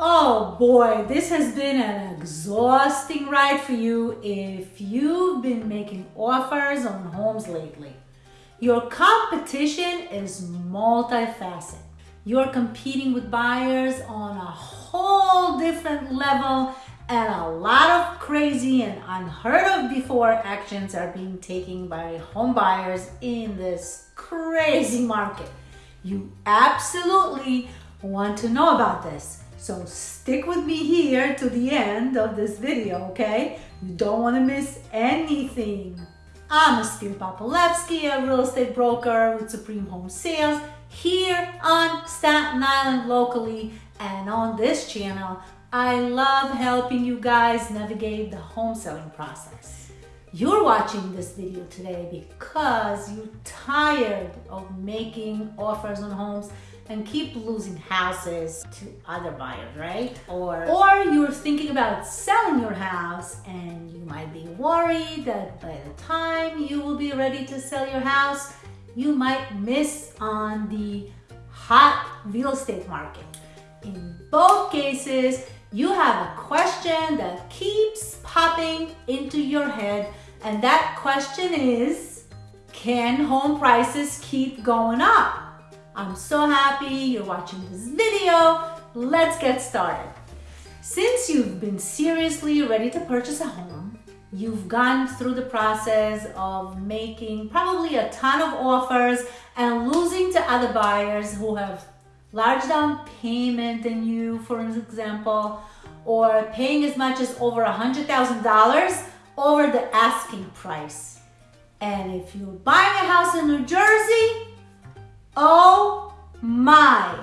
Oh boy, this has been an exhausting ride for you if you've been making offers on homes lately. Your competition is multifaceted. You're competing with buyers on a whole different level and a lot of crazy and unheard of before actions are being taken by home buyers in this crazy market. You absolutely want to know about this. So stick with me here to the end of this video, okay? You don't want to miss anything. I'm Aspir Papalevsky, a real estate broker with Supreme Home Sales here on Staten Island locally and on this channel. I love helping you guys navigate the home selling process. You're watching this video today because you're tired of making offers on homes and keep losing houses to other buyers, right? Or, or you're thinking about selling your house and you might be worried that by the time you will be ready to sell your house, you might miss on the hot real estate market. In both cases, you have a question that keeps popping into your head and that question is, can home prices keep going up? I'm so happy you're watching this video. Let's get started. Since you've been seriously ready to purchase a home, you've gone through the process of making probably a ton of offers and losing to other buyers who have large down payment than you, for example, or paying as much as over a $100,000 over the asking price. And if you're buying a house in New Jersey, Oh my!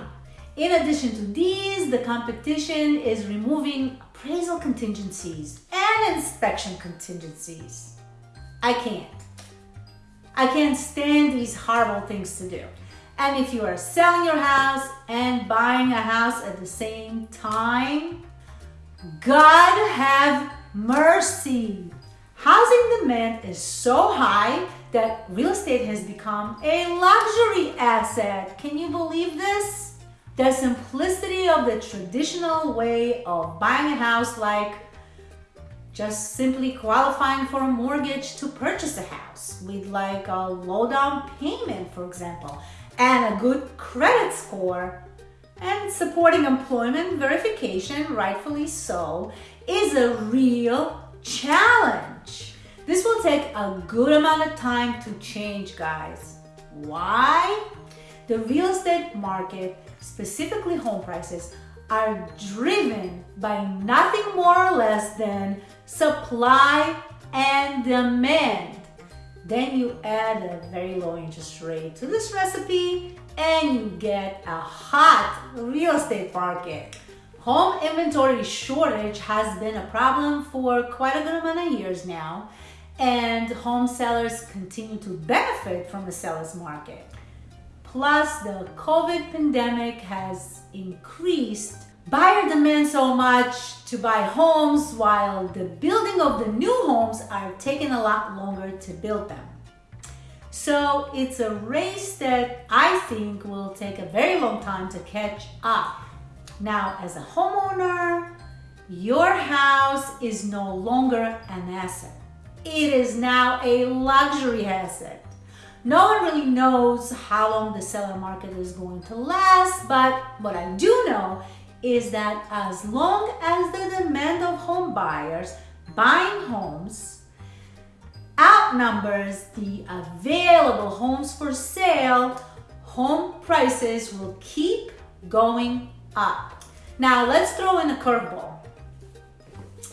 In addition to these, the competition is removing appraisal contingencies and inspection contingencies. I can't. I can't stand these horrible things to do. And if you are selling your house and buying a house at the same time, God have mercy. Housing demand is so high that real estate has become a luxury asset. Can you believe this? The simplicity of the traditional way of buying a house like just simply qualifying for a mortgage to purchase a house with like a low down payment, for example, and a good credit score and supporting employment verification, rightfully so, is a real challenge. This will take a good amount of time to change, guys. Why? The real estate market, specifically home prices, are driven by nothing more or less than supply and demand. Then you add a very low interest rate to this recipe and you get a hot real estate market. Home inventory shortage has been a problem for quite a good amount of years now and home sellers continue to benefit from the seller's market. Plus, the COVID pandemic has increased buyer demand so much to buy homes while the building of the new homes are taking a lot longer to build them. So it's a race that I think will take a very long time to catch up. Now, as a homeowner, your house is no longer an asset. It is now a luxury asset. No one really knows how long the seller market is going to last, but what I do know is that as long as the demand of home buyers buying homes outnumbers the available homes for sale, home prices will keep going up. Now let's throw in a curveball.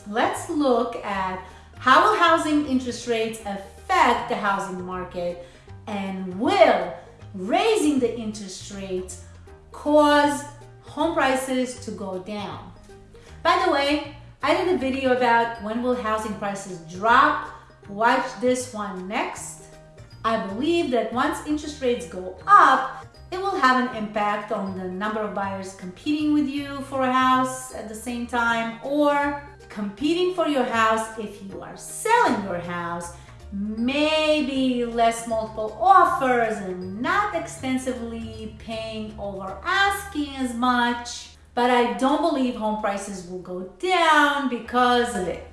Let's look at how will housing interest rates affect the housing market and will raising the interest rates cause home prices to go down? By the way, I did a video about when will housing prices drop. Watch this one next. I believe that once interest rates go up, it will have an impact on the number of buyers competing with you for a house at the same time or competing for your house if you are selling your house maybe less multiple offers and not extensively paying over asking as much but I don't believe home prices will go down because of it.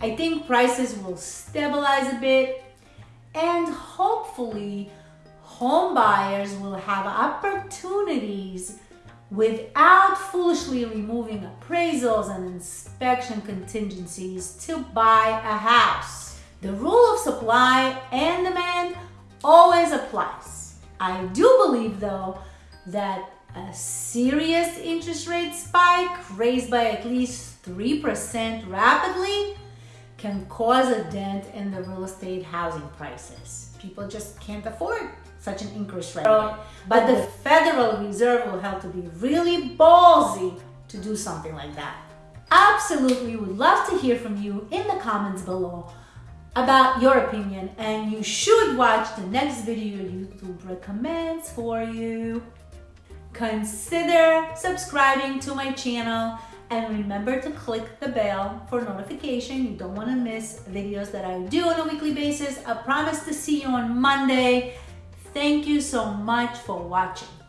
I think prices will stabilize a bit and hopefully home buyers will have opportunities without foolishly removing appraisals and inspection contingencies to buy a house. The rule of supply and demand always applies. I do believe though that a serious interest rate spike raised by at least 3% rapidly can cause a dent in the real estate housing prices. People just can't afford such an increase rate. Oh, but the Federal Reserve will have to be really ballsy to do something like that. Absolutely would love to hear from you in the comments below about your opinion and you should watch the next video YouTube recommends for you. Consider subscribing to my channel and remember to click the bell for notification. You don't want to miss videos that I do on a weekly basis. I promise to see you on Monday. Thank you so much for watching.